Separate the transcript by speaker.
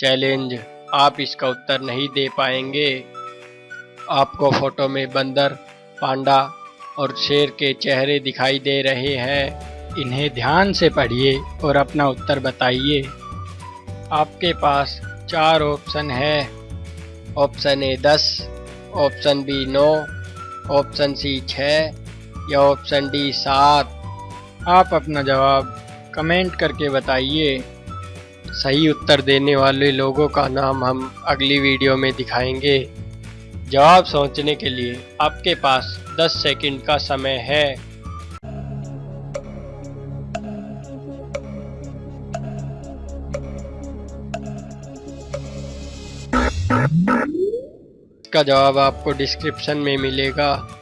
Speaker 1: Challenge, आप इसका उत्तर नहीं दे पाएँगे। आपको फ़ोटो में बंदर, पांडा और शेर के चेहरे दिखाई दे रहे हैं। इन्हें ध्यान से पढ़िए और अपना उत्तर बताइए। आपके पास चार ऑप्शन है। ऑप्शन ए दस, ऑप्शन बी नौ, ऑप्शन सी छः या ऑप्शन डी सात। आप अपना जवाब कमेंट करके बताइए। सही उत्तर देने वाले लोगों का नाम हम अगली वीडियो में दिखाएँगे। जवाब सोचने के लिए आपके पास 10 सेकंड का समय है। इसका जवाब आपको डिस्क्रिप्शन में मिलेगा।